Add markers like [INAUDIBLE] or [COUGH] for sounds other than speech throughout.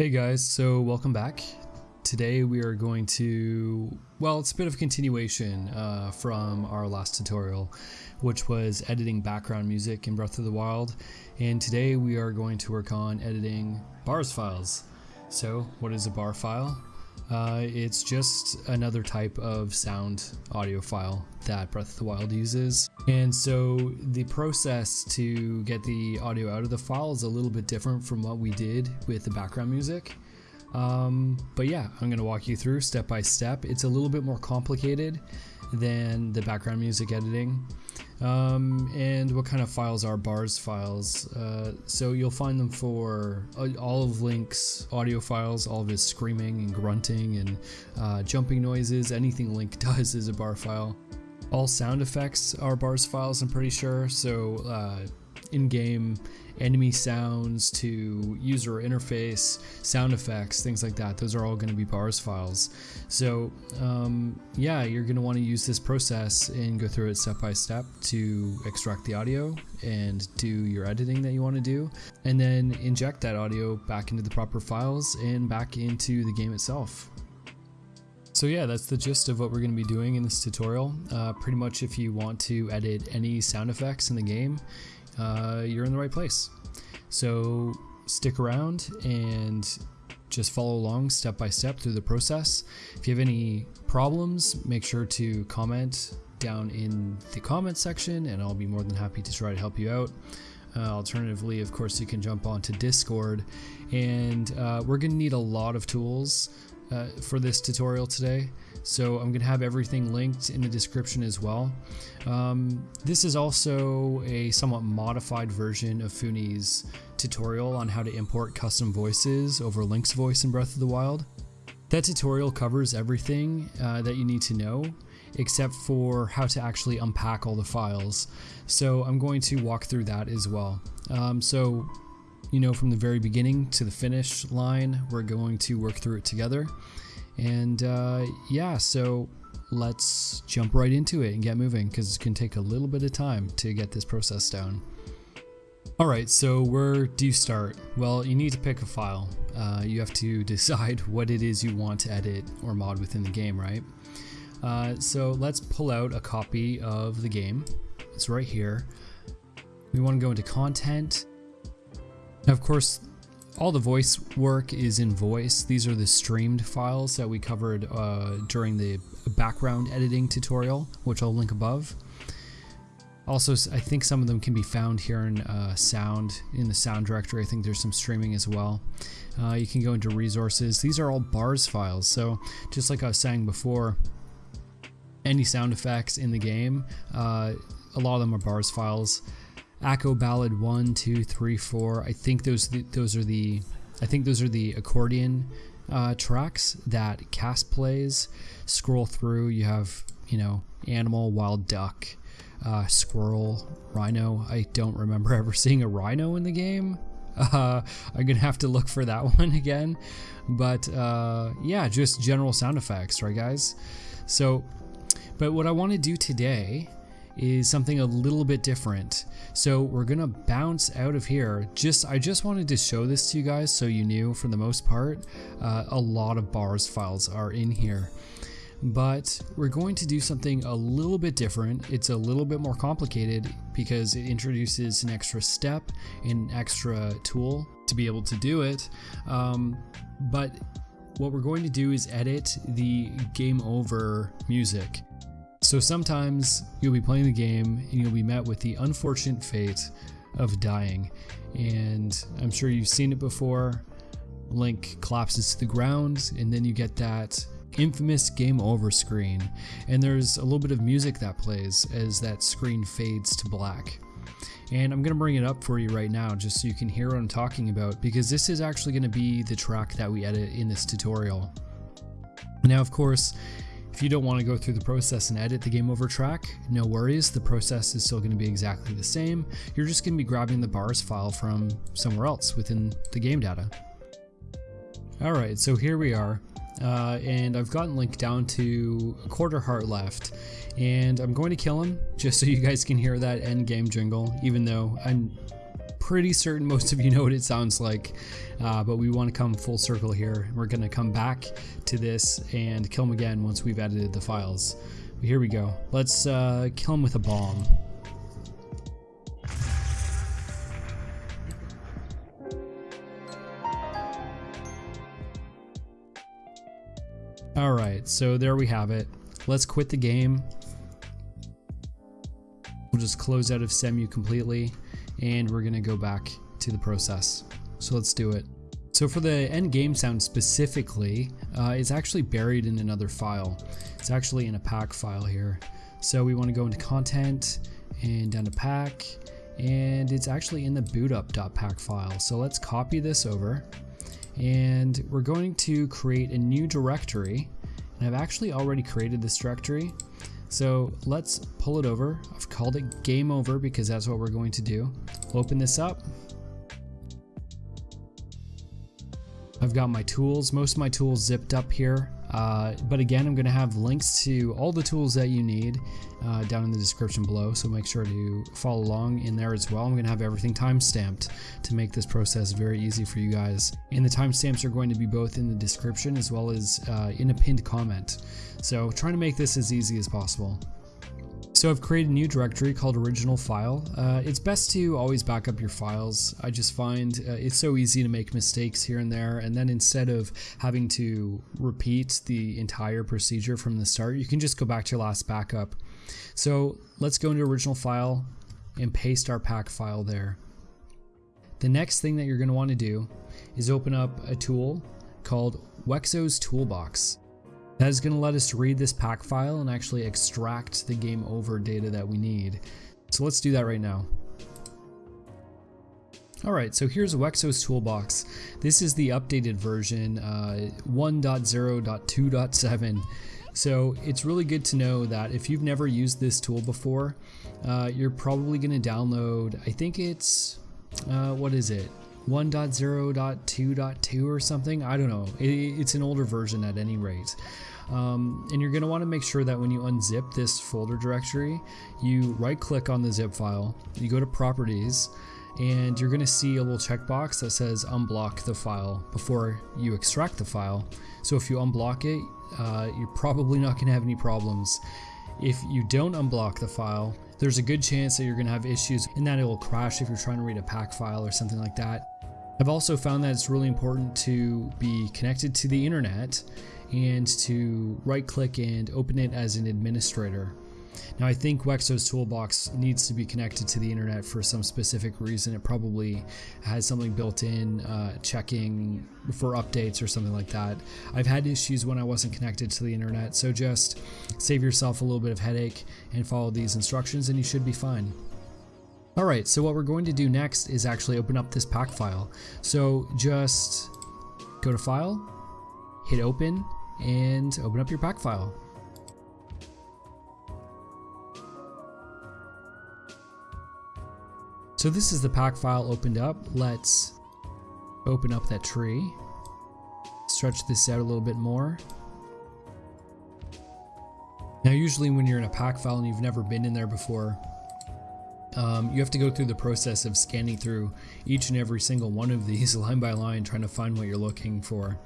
Hey guys, so welcome back. Today we are going to, well, it's a bit of a continuation uh, from our last tutorial, which was editing background music in Breath of the Wild. And today we are going to work on editing bars files. So what is a bar file? Uh, it's just another type of sound audio file that Breath of the Wild uses. And so the process to get the audio out of the file is a little bit different from what we did with the background music. Um, but yeah, I'm going to walk you through step by step. It's a little bit more complicated than the background music editing. Um, and what kind of files are bars files? Uh, so you'll find them for uh, all of Link's audio files, all of his screaming and grunting and uh, jumping noises. Anything Link [LAUGHS] does is a bar file. All sound effects are bars files, I'm pretty sure. So uh, in-game enemy sounds to user interface, sound effects, things like that. Those are all going to be bars files. So um, yeah, you're going to want to use this process and go through it step by step to extract the audio and do your editing that you want to do, and then inject that audio back into the proper files and back into the game itself. So yeah, that's the gist of what we're going to be doing in this tutorial. Uh, pretty much if you want to edit any sound effects in the game, uh, you're in the right place. So stick around and just follow along step by step through the process. If you have any problems, make sure to comment down in the comment section and I'll be more than happy to try to help you out. Uh, alternatively, of course, you can jump onto Discord and uh, we're going to need a lot of tools uh, for this tutorial today. So I'm going to have everything linked in the description as well. Um, this is also a somewhat modified version of Funi's tutorial on how to import custom voices over Link's voice in Breath of the Wild. That tutorial covers everything uh, that you need to know except for how to actually unpack all the files. So I'm going to walk through that as well. Um, so you know from the very beginning to the finish line we're going to work through it together. And uh, yeah, so let's jump right into it and get moving because it can take a little bit of time to get this process down. Alright, so where do you start? Well, you need to pick a file. Uh, you have to [LAUGHS] decide what it is you want to edit or mod within the game, right? Uh, so let's pull out a copy of the game. It's right here. We want to go into content. Of course, all the voice work is in voice. These are the streamed files that we covered uh, during the background editing tutorial, which I'll link above. Also, I think some of them can be found here in uh, sound, in the sound directory. I think there's some streaming as well. Uh, you can go into resources. These are all bars files. So just like I was saying before, any sound effects in the game, uh, a lot of them are bars files. Acco Ballad one, two, three, four. I think those those are the I think those are the accordion uh, tracks that Kass plays. Scroll through, you have you know animal, wild duck, uh, squirrel, rhino. I don't remember [LAUGHS] ever seeing a rhino in the game. [LAUGHS] Uh, I'm gonna have to look for that [LAUGHS] one again. But uh, yeah, just general sound effects, right, guys? So, but what I want to do today is something a little bit different. So we're gonna bounce out of here. Just I just wanted to show this to you guys so you knew for the most part, uh, a lot of bars files are in here. But we're going to do something a little bit different. It's a little bit more complicated because it introduces an extra step, an extra tool to be able to do it. Um, but what we're going to do is edit the game over music. So sometimes you'll be playing the game and you'll be met with the unfortunate fate of dying. And I'm sure you've seen it before. Link collapses to the ground, and then you get that infamous game over screen. And there's a little bit of music that plays as that screen fades to black. And I'm going to bring it up for you right now just so you can hear what I'm talking about because this is actually going to be the track that we edit in this tutorial. Now, of course, if you don't want to go through the process and edit the game over track, no worries, the process is still going to be exactly the same. You're just going to be grabbing the bars file from somewhere else within the game data. Alright, so here we are, uh, and I've gotten Link down to a quarter heart left, and I'm going to kill him just so you guys can hear that end game jingle, even though I'm pretty certain most of you know what it sounds like, uh, but we want to come full circle here. We're going to come back to this and kill him again once we've edited the files. Here we go. Let's uh, kill him with a bomb. Alright, so there we have it. Let's quit the game. We'll just close out of Cemu completely and we're gonna go back to the process. So let's do it. So for the end game sound specifically, uh, it's actually buried in another file. It's actually in a pack file here. So we want to go into content and down to pack and it's actually in the bootup.pack file. So let's copy this over and we're going to create a new directory and I've actually already created this directory so let's pull it over. I've called it game over because that's what we're going to do. Open this up. I've got my tools. Most of my tools zipped up here uh, but again, I'm going to have links to all the tools that you need uh, down in the description below, so make sure to follow along in there as well. I'm going to have everything timestamped to make this process very easy for you guys. And the timestamps are going to be both in the description as well as uh, in a pinned comment. So trying to make this as easy as possible. So I've created a new directory called original file. Uh, it's best to always back up your files. I just find uh, it's so easy to make mistakes here and there and then instead of having to repeat the entire procedure from the start, you can just go back to your last backup. So let's go into original file and paste our pack file there. The next thing that you're going to want to do is open up a tool called Wexo's Toolbox. That is going to let us read this pack file and actually extract the game over data that we need. So let's do that right now. Alright, so here's Wexo's toolbox. This is the updated version, uh, 1.0.2.7. So it's really good to know that if you've never used this tool before, uh, you're probably going to download, I think it's, uh, what is it? 1.0.2.2 or something. I don't know. It, it's an older version at any rate. Um, and you're going to want to make sure that when you unzip this folder directory, you right click on the zip file, you go to properties, and you're going to see a little checkbox that says unblock the file before you extract the file. So if you unblock it, uh, you're probably not going to have any problems. If you don't unblock the file, there's a good chance that you're going to have issues and that it will crash if you're trying to read a pack file or something like that. I've also found that it's really important to be connected to the internet and to right click and open it as an administrator. Now I think Wexo's toolbox needs to be connected to the internet for some specific reason. It probably has something built in, uh, checking for updates or something like that. I've had issues when I wasn't connected to the internet, so just save yourself a little bit of headache and follow these instructions and you should be fine. Alright, so what we're going to do next is actually open up this pack file. So just go to File, hit Open, and open up your pack file. So this is the pack file opened up. Let's open up that tree. Stretch this out a little bit more. Now usually when you're in a pack file and you've never been in there before, um, you have to go through the process of scanning through each and every single one of these [LAUGHS] line by line trying to find what you're looking for.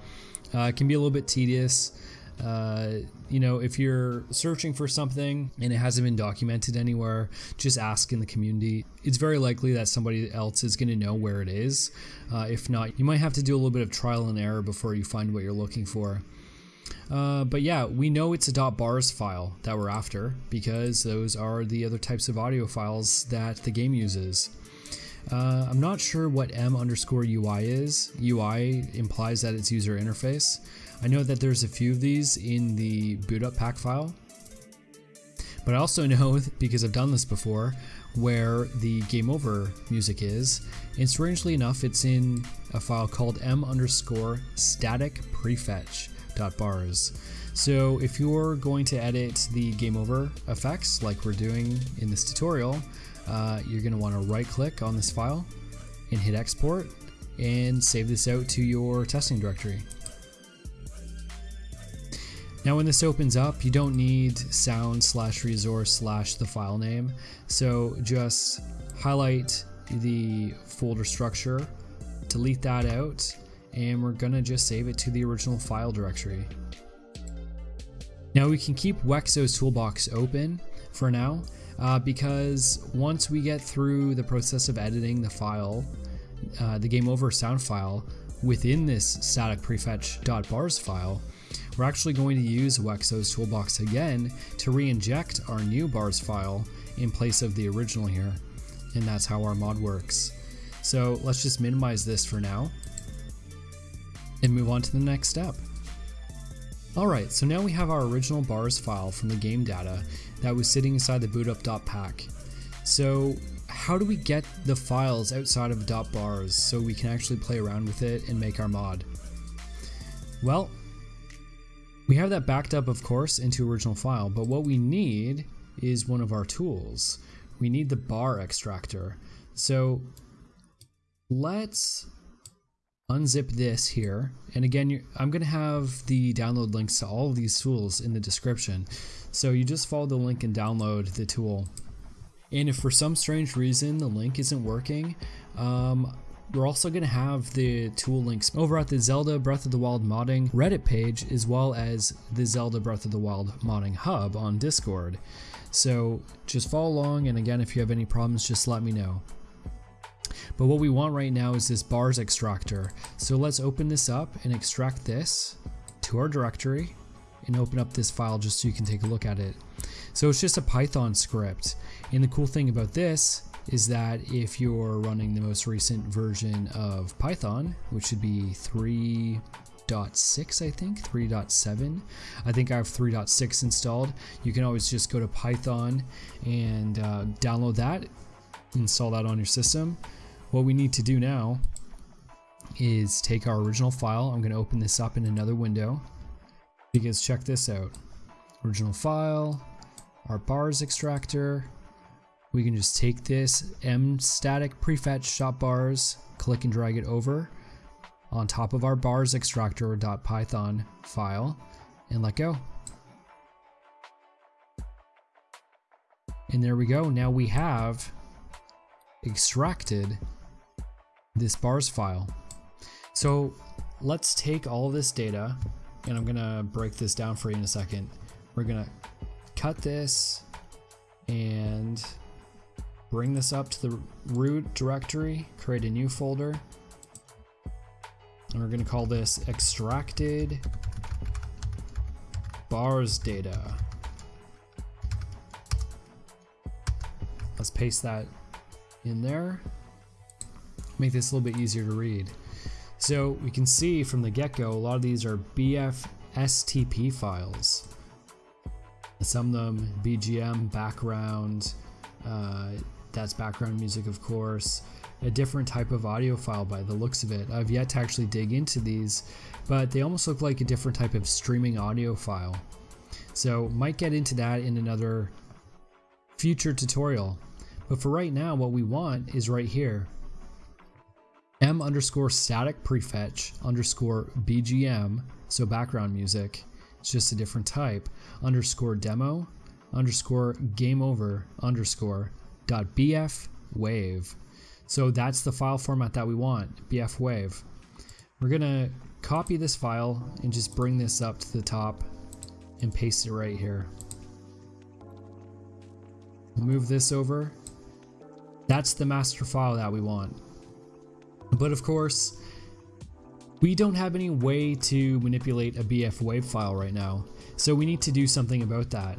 Uh, it can be a little bit tedious. Uh, you know, if you're searching for something and it hasn't been documented anywhere, just ask in the community. It's very likely that somebody else is going to know where it is. Uh, if not, you might have to do a little bit of trial and error before you find what you're looking for. Uh, but yeah, we know it's a .bars file that we're after because those are the other types of audio files that the game uses. Uh, I'm not sure what m underscore UI is. UI implies that it's user interface. I know that there's a few of these in the boot up pack file. But I also [LAUGHS] know, because I've done this before, where the game over music is. And strangely enough, it's in a file called m underscore static prefetch bars. So if you're going to edit the game over effects like we're doing in this tutorial, uh, you're going to want to right click on this file and hit export and save this out to your testing directory. Now when this opens up, you don't need sound slash resource slash the file name. So just highlight the folder structure, delete that out, and we're gonna just save it to the original file directory. Now we can keep Wexo's toolbox open for now uh, because once we get through the process of editing the file, uh, the game over sound file within this static prefetch.bars file, we're actually going to use Wexo's toolbox again to re-inject our new bars file in place of the original here. And that's how our mod works. So let's just minimize this for now and move on to the next step. Alright, so now we have our original bars file from the game data that was sitting inside the bootup.pack. So how do we get the files outside of .bars so we can actually play around with it and make our mod? Well, we have that backed up of course into original file, but what we need is one of our tools. We need the bar extractor. So let's unzip this here. And again, I'm going to have the download links to all of these tools in the description. So you just follow the link and download the tool. And if for some strange reason the link isn't working, um, we're also going to have the tool links over at the Zelda Breath of the Wild modding Reddit page as well as the Zelda Breath of the Wild modding hub on Discord. So just follow along and again if you have any problems just let me know. But what we want right now is this bars extractor. So let's open this up and extract this to our directory and open up this file just so you can take a look at it. So it's just a Python script. And the cool thing about this is that if you're running the most recent version of Python, which should be 3.6 I think, 3.7. I think I have 3.6 installed. You can always just go to Python and uh, download that, install that on your system. What we need to do now is take our original file. I'm going to open this up in another window because check this out. Original file, our bars extractor. We can just take this m static prefetch shop bars, click and drag it over on top of our bars extractor.python file and let go. And there we go. Now we have extracted this bars file. So let's take all this data and I'm gonna break this down for you in a second. We're gonna cut this and bring this up to the root directory, create a new folder, and we're gonna call this extracted bars data. Let's paste that in there make this a little bit easier to read. So we can see from the get-go, a lot of these are BF STP files. Some of them BGM, background, uh, that's background music of course, a different type of audio file by the looks of it. I've yet to actually dig into these, but they almost look like a different type of streaming audio file. So might get into that in another future tutorial. But for right now, what we want is right here m underscore static prefetch underscore bgm, so background music, it's just a different type, underscore demo underscore game over underscore dot bf wave. So that's the file format that we want, bf wave. We're gonna copy this file and just bring this up to the top and paste it right here. move this over. That's the master file that we want. But of course, we don't have any way to manipulate a BF wave file right now, so we need to do something about that.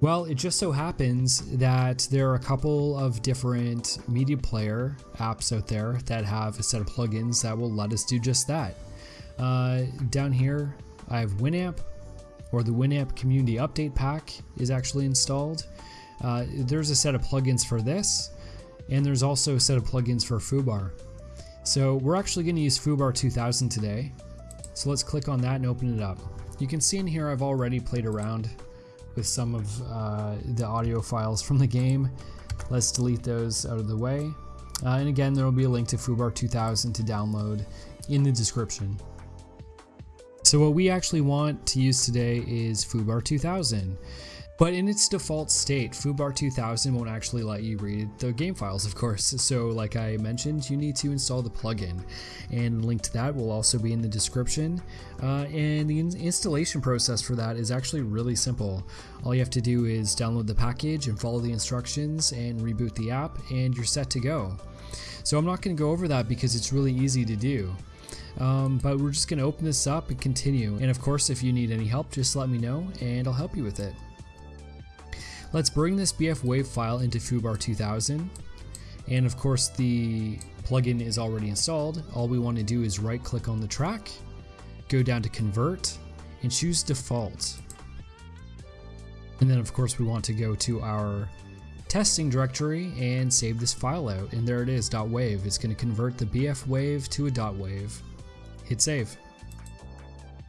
Well, it just so happens that there are a couple of different media player apps out there that have a set of plugins that will let us do just that. Uh, down here, I have Winamp, or the Winamp Community Update Pack is actually installed. Uh, there's a set of plugins for this, and there's also a set of plugins for FooBar. So we're actually going to use FooBar 2000 today. So let's click on that and open it up. You can see in here I've already played around with some of uh, the audio files from the game. Let's delete those out of the way. Uh, and again, there will be a link to FooBar 2000 to download in the description. So what we actually want to use today is FooBar 2000. But in its default state, FooBar 2000 won't actually let you read the game files, of course. [LAUGHS] So, like I mentioned, you need to install the plugin, and link to that will also be in the description. Uh, and the in installation process for that is actually really simple. All you have to do is download the package and follow the instructions and reboot the app, and you're set to go. So I'm not going to go over that because it's really easy to do. Um, but we're just going to open this up and continue. And of course, if you need any help, just let me know and I'll help you with it. Let's bring this BF Wave file into FooBar 2000. And of course the plugin is already installed. All we want to do is right click on the track, go down to convert and choose default. And then of course we want to go to our testing directory and save this file out. And there it is, .wave. It's going to convert the BF wave to a .wave. Hit save.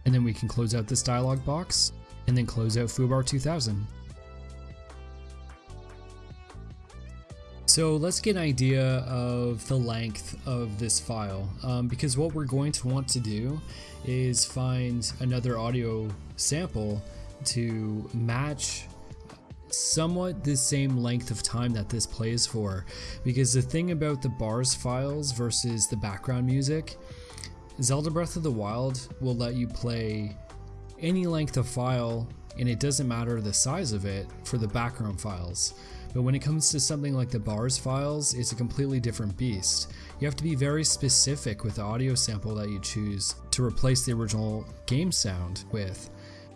And then we can close out this dialog box and then close out FooBar 2000. So let's get an idea of the length of this file um, because what we're going to want to do is find another audio sample to match somewhat the same length of time that this plays for. Because the thing about the bars files versus the background music Zelda Breath of the Wild will let you play any length of file and it doesn't matter the size of it for the background files but when it comes to something like the bars files, it's a completely different beast. You have to be very specific with the audio sample that you choose to replace the original game sound with.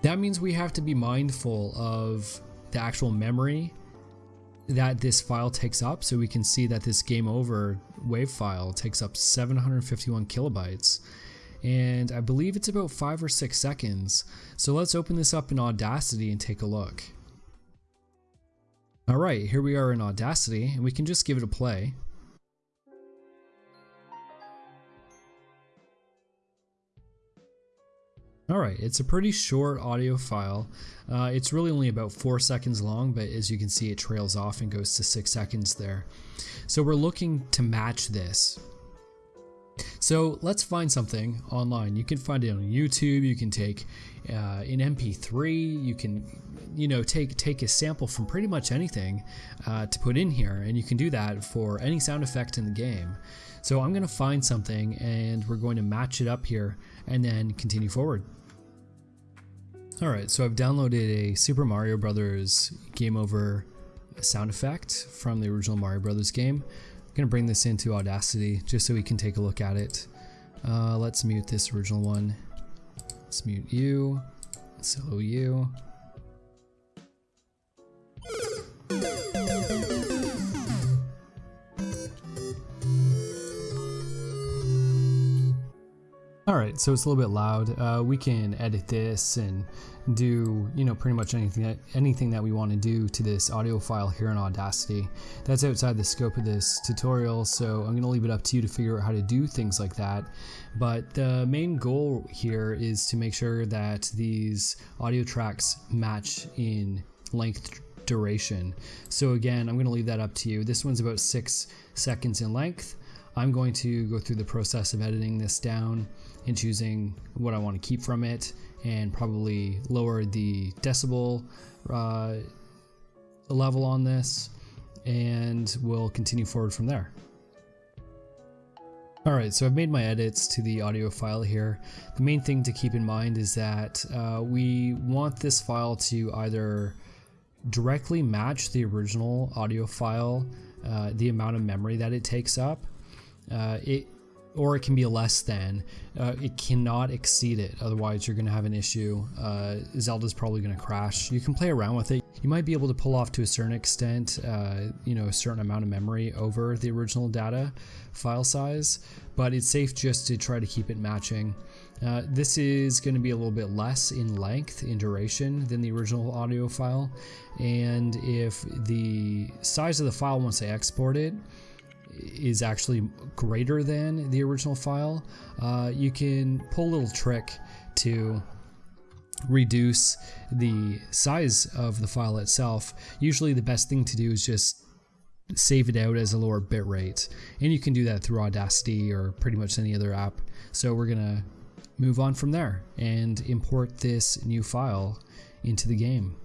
That means we have to be mindful of the actual memory that this file takes up so we can see that this game over wave file takes up 751 kilobytes and I believe it's about five or six seconds. So let's open this up in Audacity and take a look. Alright, here we are in Audacity, and we can just give it a play. Alright, it's a pretty short audio file. Uh, it's really only about 4 seconds long, but as you can see it trails off and goes to 6 seconds there. So we're looking to match this. So let's find something online. You can find it on YouTube, you can take uh, an MP3, you can you know take take a sample from pretty much anything uh, to put in here and you can do that for any sound effect in the game. So I'm going to find something and we're going to match it up here and then continue forward. Alright, so I've downloaded a Super Mario Brothers Game Over sound effect from the original Mario Brothers game gonna bring this into Audacity just so we can take a look at it. Uh, let's mute this original one. Let's mute you, solo you. Alright, so it's a little bit loud. Uh, we can edit this and do, you know, pretty much anything that, anything that we want to do to this audio file here in Audacity. That's outside the scope of this tutorial, so I'm going to leave it up to you to figure out how to do things like that. But the main goal here is to make sure that these audio tracks match in length duration. So again, I'm going to leave that up to you. This one's about six seconds in length. I'm going to go through the process of editing this down and choosing what I want to keep from it and probably lower the decibel uh, level on this and we'll continue forward from there. Alright, so I've made my edits to the audio file here. The main thing to keep in mind is that uh, we want this file to either directly match the original audio file, uh, the amount of memory that it takes up, uh, it or it can be less than. Uh, it cannot exceed it, otherwise you're going to have an issue. Uh, Zelda's probably going to crash. You can play around with it. You might be able to pull off to a certain extent, uh, you know, a certain amount of memory over the original data file size, but it's safe just to try to keep it matching. Uh, this is going to be a little bit less in length, in duration, than the original audio file. And if the size of the file once I export it is actually greater than the original file, uh, you can pull a little trick to reduce the size of the file itself. Usually the best thing to do is just save it out as a lower bit rate. And you can do that through Audacity or pretty much any other app. So we're gonna move on from there and import this new file into the game.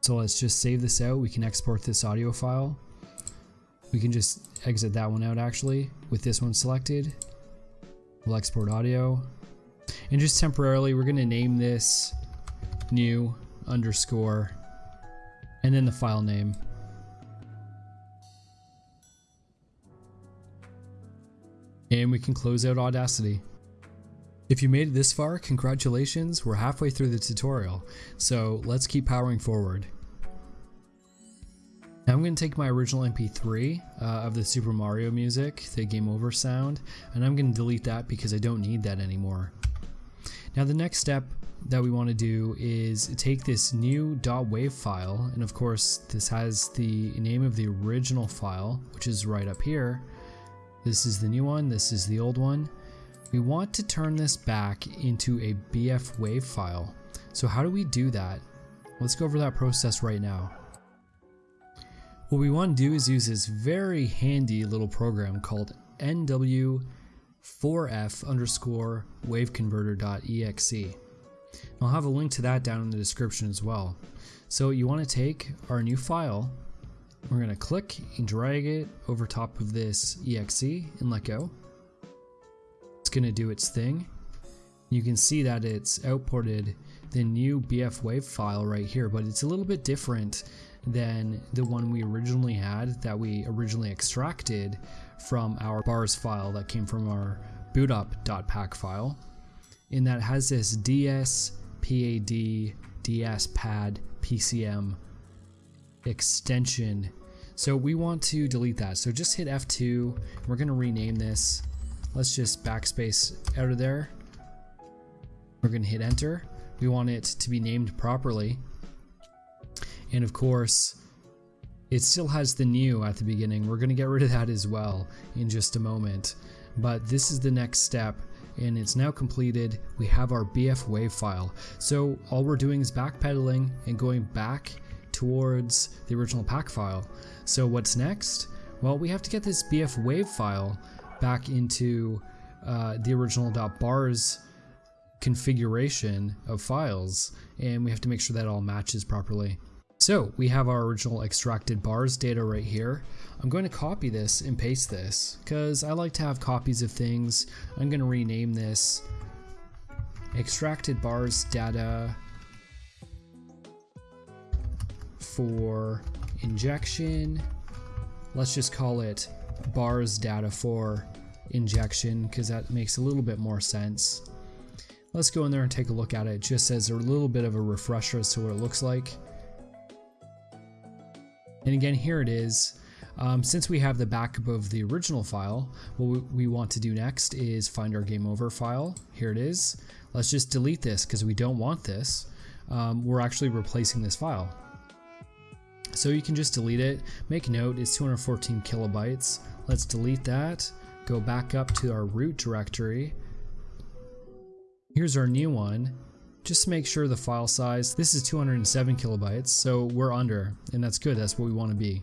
So let's just save this out. We can export this audio file. We can just exit that one out actually with this one selected. We'll export audio. And just temporarily, we're going to name this new underscore and then the file name. And we can close out Audacity. If you made it this far, congratulations, we're halfway through the tutorial, so let's keep powering forward. Now I'm going to take my original MP3 uh, of the Super Mario music, the Game Over sound, and I'm going to delete that because I don't need that anymore. Now the next step that we want to do is take this new .wav file, and of course this has the name of the original file, which is right up here. This is the new one, this is the old one. We want to turn this back into a BF WAV file. So how do we do that? Let's go over that process right now. What we want to do is use this very handy little program called nw4f underscore waveconverter.exe. I'll have a link to that down in the description as well. So you want to take our new file, we're going to click and drag it over top of this exe and let go. It's going to do its thing. You can see that it's outported the new BF wave file right here, but it's a little bit different than the one we originally had that we originally extracted from our bars file that came from our bootup.pack file. In that has this ds pad ds pad pcm extension. So we want to delete that. So just hit F2. We're going to rename this. Let's just backspace out of there. We're going to hit enter. We want it to be named properly. And of course, it still has the new at the beginning. We're going to get rid of that as well in just a moment. But this is the next step and it's now completed. We have our BF wave file. So all we're doing is backpedaling and going back towards the original pack file. So what's next? Well, we have to get this BF wave file back into uh, the original .bars configuration of files and we have to make sure that all matches properly. So we have our original extracted bars data right here. I'm going to copy this and paste this because I like to have copies of things. I'm going to rename this extracted bars data for injection. Let's just call it bars data for injection because that makes a little bit more sense. Let's go in there and take a look at it just as a little bit of a refresher as to what it looks like. And again, here it is. Um, since we have the backup of the original file, what we want to do next is find our game over file. Here it is. Let's just delete this because we don't want this. Um, we're actually replacing this file. So you can just delete it. Make note, it's 214 kilobytes. Let's delete that. Go back up to our root directory. Here's our new one just make sure the file size, this is 207 kilobytes, so we're under, and that's good, that's what we want to be.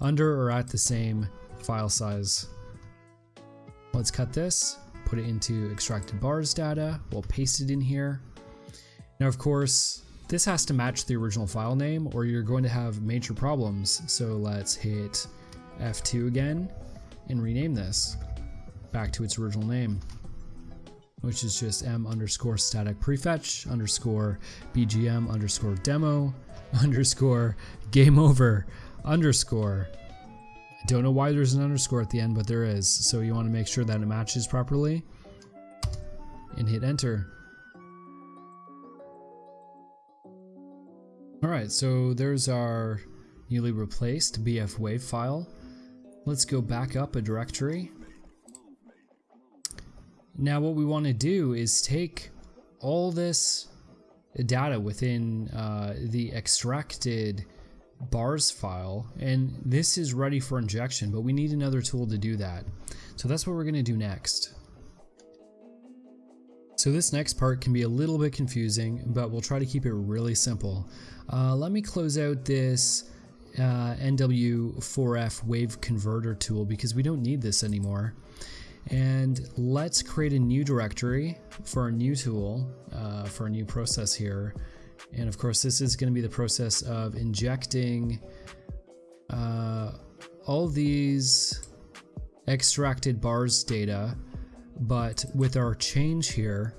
Under or at the same file size. Let's cut this, put it into extracted bars data, we'll paste it in here. Now of course, this has to match the original file name or you're going to have major problems, so let's hit F2 again and rename this back to its original name which is just m underscore static prefetch underscore bgm underscore demo [LAUGHS] underscore game over underscore. I don't know why there's an underscore at the end, but there is. So you want to make sure that it matches properly and hit enter. Alright, so there's our newly replaced BF wave file. Let's go back up a directory now what we want to do is take all this data within uh, the extracted bars file and this is ready for injection but we need another tool to do that. So that's what we're going to do next. So this next part can be a little bit confusing but we'll try to keep it really simple. Uh, let me close out this uh, NW4F wave converter tool because we don't need this anymore. And let's create a new directory for a new tool, uh, for a new process here. And of course, this is going to be the process of injecting uh, all these extracted bars data, but with our change here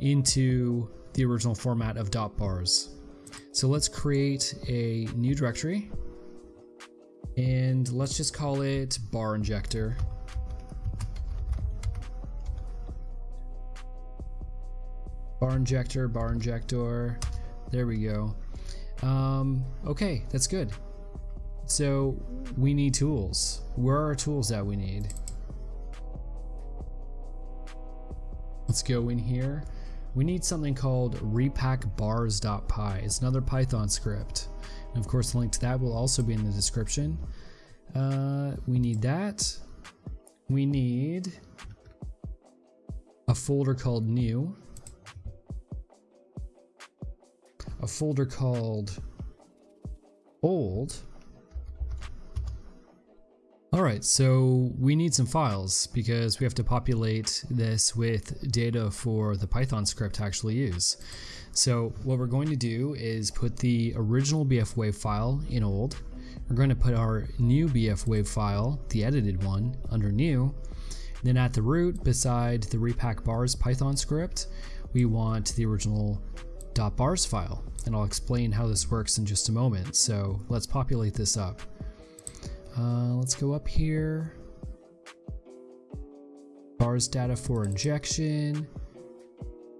into the original format of dot bars. So let's create a new directory and let's just call it bar injector. Bar injector, bar injector. There we go. Um, okay, that's good. So we need tools. Where are tools that we need? Let's go in here. We need something called repackbars.py. It's another Python script. And of course, the link to that will also be in the description. Uh, we need that. We need a folder called new. A folder called old Alright, so we need some files because we have to populate this with data for the Python script to actually use. So what we're going to do is put the original BF wave file in old. We're going to put our new BF wave file, the edited one, under new. Then at the root, beside the repack bars Python script, we want the original .bars file. And I'll explain how this works in just a moment. So let's populate this up. Uh, let's go up here. Bars data for injection.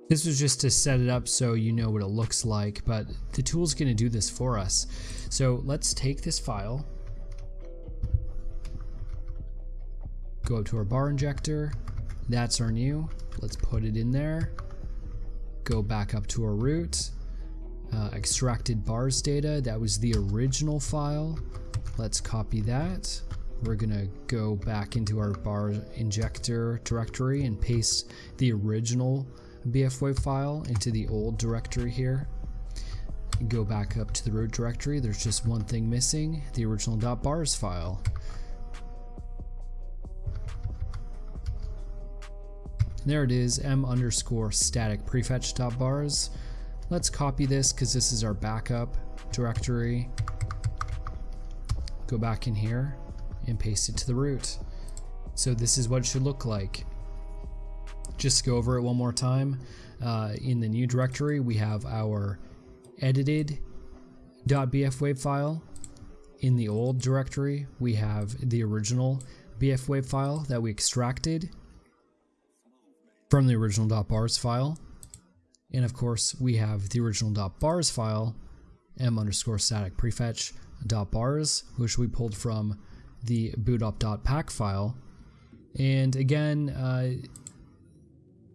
This was just to set it up so you know what it looks like, but the tool's to do this for us. So let's take this file, go up to our bar injector. That's our new. Let's put it in there. Go back up to our root. Uh, extracted bars data, that was the original file. Let's copy that. We're gonna go back into our bar injector directory and paste the original BFWave file into the old directory here. Go back up to the root directory. There's just one thing missing, the original .bars file. There it is, m underscore static prefetch bars. Let's copy this because this is our backup directory go back in here and paste it to the root. So this is what it should look like. Just go over it one more time. Uh, in the new directory, we have our edited .bfwave file. In the old directory, we have the original bfwave file that we extracted from the original .bars file. And of course, we have the original .bars file, m underscore static prefetch .bars, which we pulled from the bootup.pack file. And again, uh,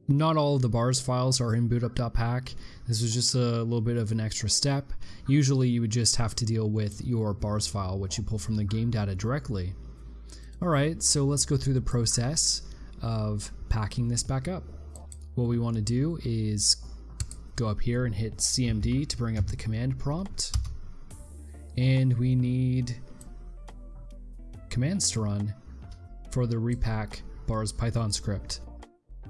not all of the bars files are in bootup.pack. This was just a little bit of an extra step. Usually you would just have to deal with your bars file, which you pull from the game data directly. Alright, so let's go through the process of packing this back up. What we want to do is go up here and hit CMD to bring up the command prompt and we need commands to run for the repack bars python script.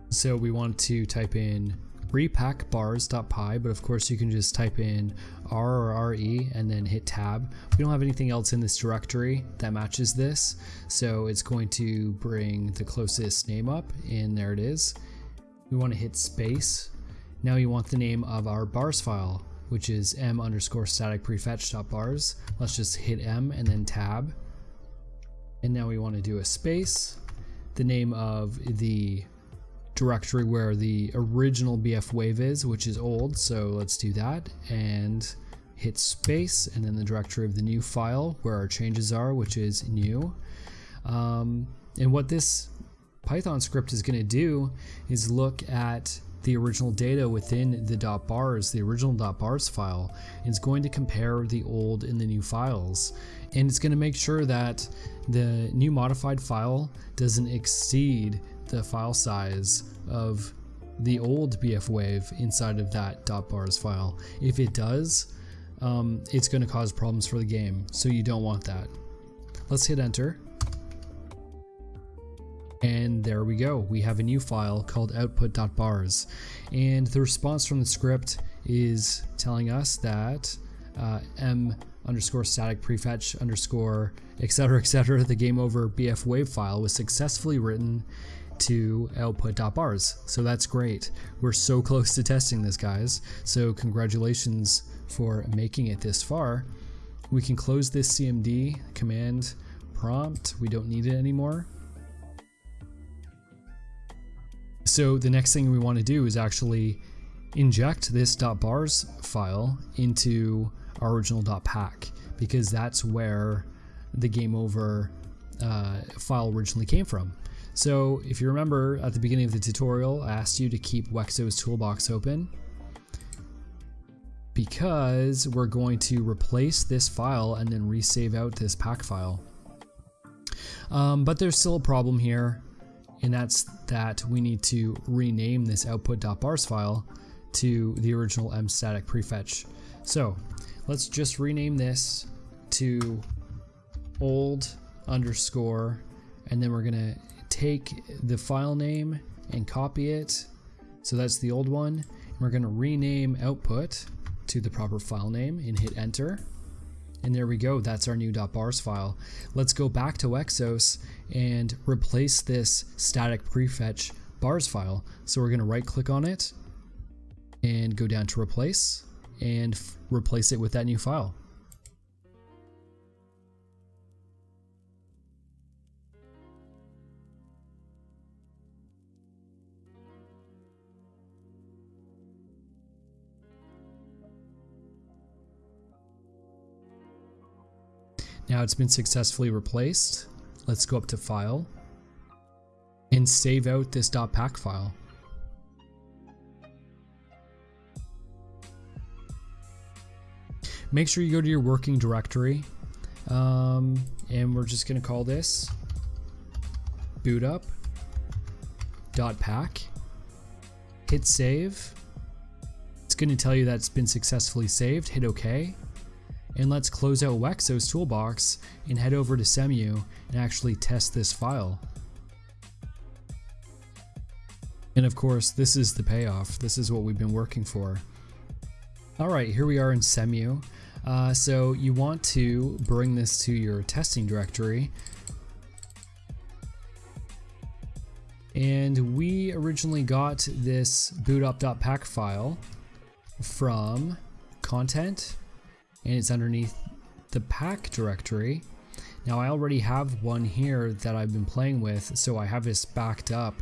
So we want to type in repack bars.py, but of course you can just type in r or re and then hit tab. We don't have anything else in this directory that matches this, so it's going to bring the closest name up, and there it is. We want to hit space. Now you want the name of our bars file which is m underscore static prefetch bars. Let's just hit m and then tab. And now we want to do a space, the name of the directory where the original BF wave is, which is old. So let's do that and hit space and then the directory of the new file where our changes are, which is new. Um, and what this Python script is going to do is look at the original data within the .bars, the original .bars file, is going to compare the old and the new files. And it's going to make sure that the new modified file doesn't exceed the file size of the old BF wave inside of that .bars file. If it does, um, it's going to cause problems for the game, so you don't want that. Let's hit enter. And there we go. We have a new file called output.bars. And the response from the script is telling us that uh, m underscore static prefetch underscore etc etc the game over bf wave file was successfully written to output.bars. So that's great. We're so close to testing this, guys. So congratulations for making it this far. We can close this CMD command prompt. We don't need it anymore. So the next thing we want to do is actually inject this .bars file into our original .pack because that's where the game over uh, file originally came from. So if you remember at the beginning of the tutorial, I asked you to keep Wexo's toolbox open because we're going to replace this file and then resave out this pack file. Um, but there's still a problem here, and that's that we need to rename this output.bars file to the original mstatic prefetch. So let's just rename this to old underscore, and then we're gonna take the file name and copy it. So that's the old one. And We're to rename output to the proper file name and hit enter. And there we go, that's our new .bars file. Let's go back to Wexos and replace this static prefetch bars file. So we're going to right click on it and go down to replace and replace it with that new file. Now it's been successfully replaced. Let's go up to File and save out this .pack file. Make sure you go to your working directory um, and we're just going to call this boot up .pack. Hit save. It's going to tell you that it's been successfully saved. Hit OK and let's close out Wexo's toolbox and head over to Cemu and actually test this file. And of course, this is the payoff. This is what we've been working for. All right, here we are in Cemu. Uh, so you want to bring this to your testing directory. And we originally got this bootup.pack file from content and it's underneath the pack directory. Now I already have one here that I've been playing with, so I have this backed up.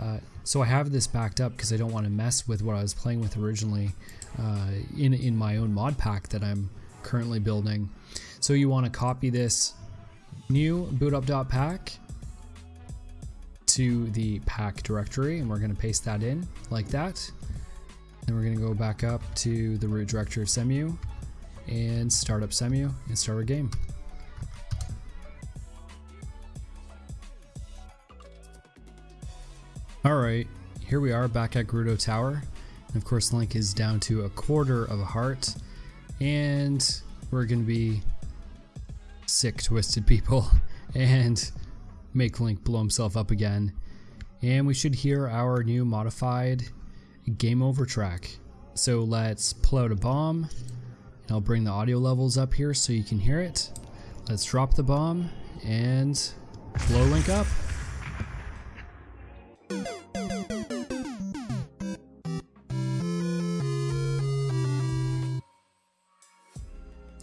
Uh, so I have this backed up because I don't want to mess with what I was playing with originally uh, in, in my own mod pack that I'm currently building. So you want to copy this new bootup.pack to the pack directory and we're going to paste that in like that. Then we're going to go back up to the root directory of Cemu and start up Cemu and start our game. Alright, here we are back at Gerudo Tower. And of course Link is down to a quarter of a heart. And we're going to be sick twisted people [LAUGHS] and make Link blow himself up again. And we should hear our new modified game over track. So let's pull out a bomb I'll bring the audio levels up here so you can hear it. Let's drop the bomb and blow Link up.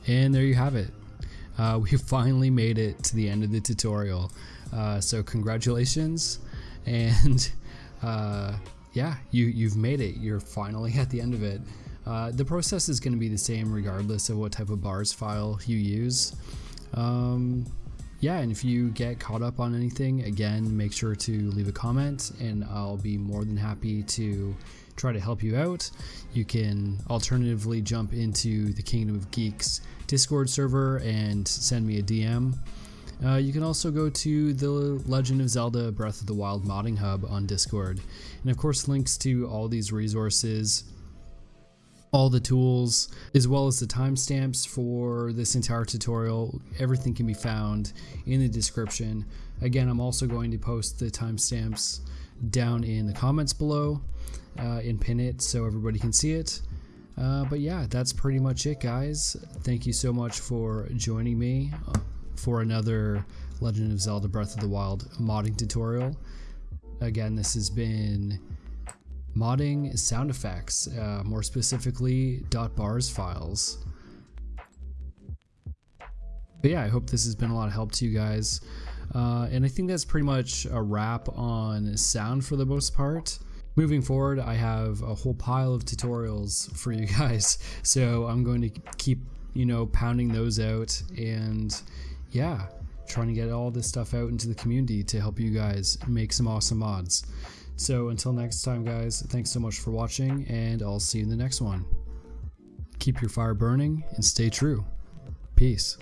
And there you have it. Uh, we [LAUGHS] finally made it to the end of the tutorial. Uh, so congratulations and uh, yeah, you, you've made it. You're finally [LAUGHS] at the end of it. Uh, the process is going to be the same regardless of what type of bars file you use. Um, yeah, and if you get caught up on anything, again, make sure to leave a comment and I'll be more than happy to try to help you out. You can alternatively jump into the Kingdom of Geeks Discord server and send me a DM. Uh, you can also go to the Legend of Zelda Breath of the Wild modding hub on Discord. And of course, links to all these resources all the tools as well as the timestamps for this entire tutorial everything can be found in the description Again, I'm also going to post the timestamps down in the comments below uh, and pin it so everybody can see it. Uh, but yeah, that's pretty much it, guys. Thank you so much for joining me uh, for another Legend of Zelda Breath of the Wild modding tutorial. Again, this has been modding sound effects, uh, more specifically dot .bars files. But yeah, I hope this has been a lot of help to you guys. Uh, and I think that's pretty much a wrap on sound for the most part. Moving forward, I have a whole pile of tutorials for you [LAUGHS] guys, so I'm going to keep, you know, pounding those out and yeah, trying to get all this stuff out into the community to help you guys make some awesome mods. So until next time, guys, thanks so much for watching, and I'll see you in the next one. Keep your fire burning and stay true. Peace.